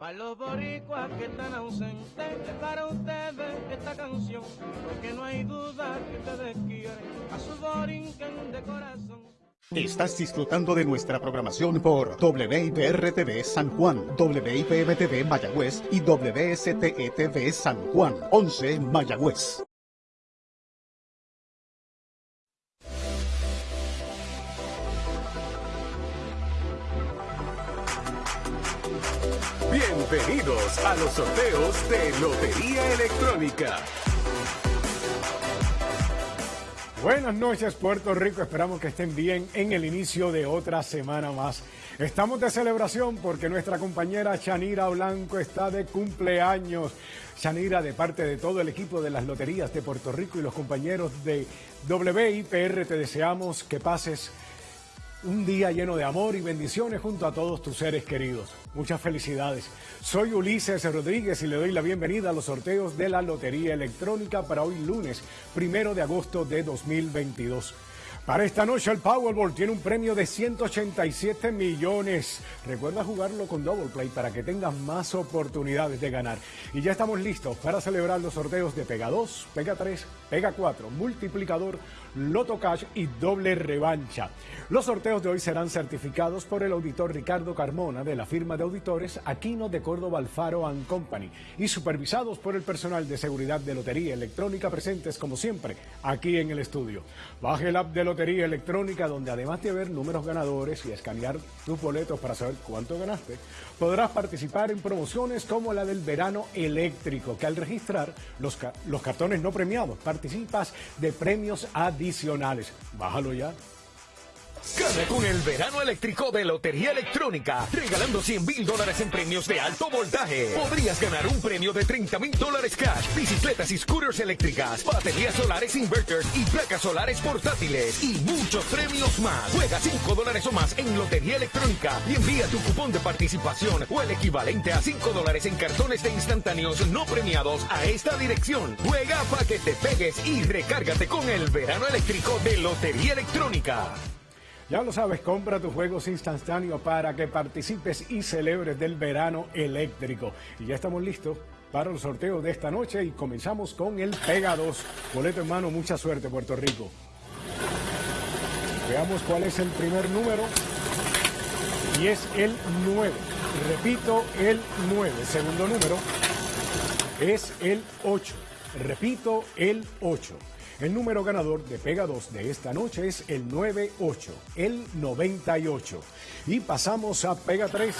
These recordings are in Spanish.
Para los boricuas que están ausentes, para ustedes esta canción, porque no hay duda que ustedes quieren a su borinquen de corazón. Estás disfrutando de nuestra programación por WIPR-TV San Juan, WIPM-TV Mayagüez y WSTE-TV San Juan, 11 Mayagüez. Bienvenidos a los sorteos de Lotería Electrónica. Buenas noches Puerto Rico, esperamos que estén bien en el inicio de otra semana más. Estamos de celebración porque nuestra compañera Chanira Blanco está de cumpleaños. Chanira, de parte de todo el equipo de las Loterías de Puerto Rico y los compañeros de WIPR, te deseamos que pases un día lleno de amor y bendiciones junto a todos tus seres queridos. Muchas felicidades. Soy Ulises Rodríguez y le doy la bienvenida a los sorteos de la Lotería Electrónica para hoy lunes, primero de agosto de 2022. Para esta noche el Powerball tiene un premio de 187 millones. Recuerda jugarlo con Double Play para que tengas más oportunidades de ganar. Y ya estamos listos para celebrar los sorteos de Pega 2, Pega 3, Pega 4, Multiplicador, Loto Cash y Doble Revancha. Los sorteos de hoy serán certificados por el auditor Ricardo Carmona de la firma de auditores Aquino de Córdoba Alfaro and Company y supervisados por el personal de seguridad de Lotería Electrónica presentes como siempre aquí en el estudio. Baje el app de Lotería Electrónica donde además de ver números ganadores y escanear tus boletos para saber cuánto ganaste, podrás participar en promociones como la del verano eléctrico que al registrar los, los cartones no premiados participas de premios adicionales. Bájalo ya. Gana con el verano eléctrico de Lotería Electrónica, regalando 100 mil dólares en premios de alto voltaje. Podrías ganar un premio de 30 mil dólares cash, bicicletas y scooters eléctricas, baterías solares inverters y placas solares portátiles y muchos premios más. Juega 5 dólares o más en Lotería Electrónica y envía tu cupón de participación o el equivalente a 5 dólares en cartones de instantáneos no premiados a esta dirección. Juega para que te pegues y recárgate con el verano eléctrico de Lotería Electrónica. Ya lo sabes, compra tus juegos instantáneos para que participes y celebres del verano eléctrico. Y ya estamos listos para el sorteo de esta noche y comenzamos con el Pega 2. Boleto en mano, mucha suerte Puerto Rico. Veamos cuál es el primer número. Y es el 9. Repito, el 9. Segundo número es el 8. Repito, el 8. El número ganador de Pega 2 de esta noche es el 98, el 98. Y pasamos a Pega 3.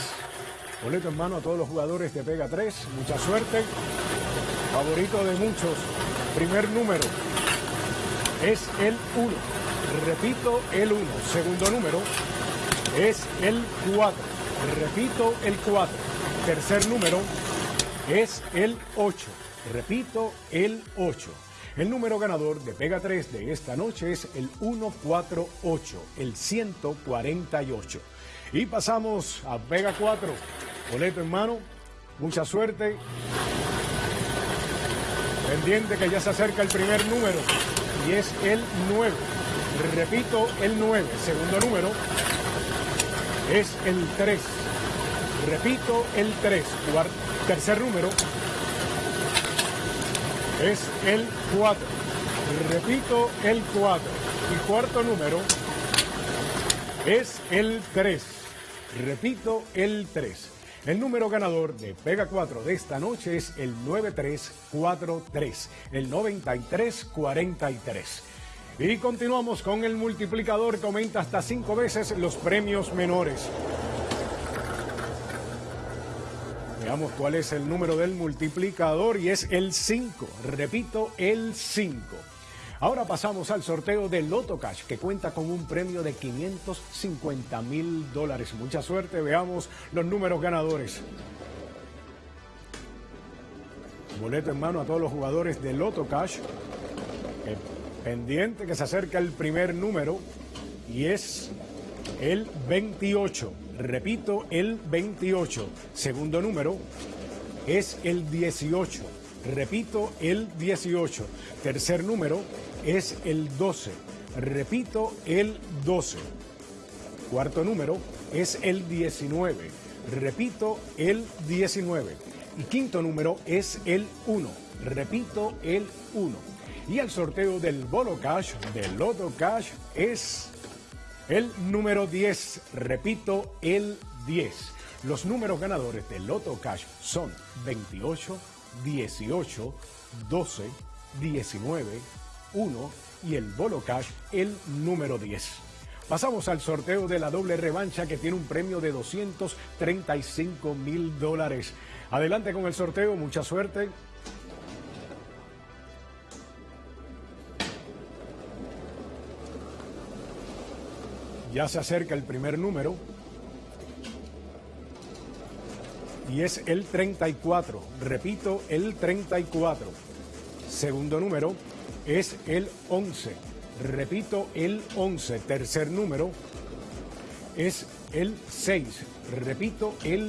Boleto en mano a todos los jugadores de Pega 3. Mucha suerte. Favorito de muchos. Primer número es el 1. Repito, el 1. Segundo número es el 4. Repito, el 4. Tercer número es el 8. Repito, el 8. El número ganador de Pega 3 de esta noche es el 148, el 148. Y pasamos a Pega 4. Boleto en mano, mucha suerte. Pendiente que ya se acerca el primer número y es el 9. Repito, el 9. Segundo número es el 3. Repito, el 3. Tercer número es el 4. Repito, el 4. Y cuarto número es el 3. Repito, el 3. El número ganador de Pega 4 de esta noche es el 9343, el 9343. Y continuamos con el multiplicador que aumenta hasta 5 veces los premios menores. Veamos cuál es el número del multiplicador y es el 5. Repito, el 5. Ahora pasamos al sorteo del Loto Cash, que cuenta con un premio de 550 mil dólares. Mucha suerte, veamos los números ganadores. Boleto en mano a todos los jugadores del Loto Cash. Eh, pendiente que se acerca el primer número y es el 28. Repito, el 28. Segundo número es el 18. Repito, el 18. Tercer número es el 12. Repito, el 12. Cuarto número es el 19. Repito, el 19. Y quinto número es el 1. Repito, el 1. Y el sorteo del Bolo Cash, del Loto Cash, es el número 10. Repito, el 10. Los números ganadores del Loto Cash son 28, 18, 12, 19, 1 y el Bolo Cash el número 10. Pasamos al sorteo de la doble revancha que tiene un premio de 235 mil dólares. Adelante con el sorteo, mucha suerte. Ya se acerca el primer número. Y es el 34. Repito, el 34. Segundo número es el 11. Repito, el 11. Tercer número es el 6. Repito, el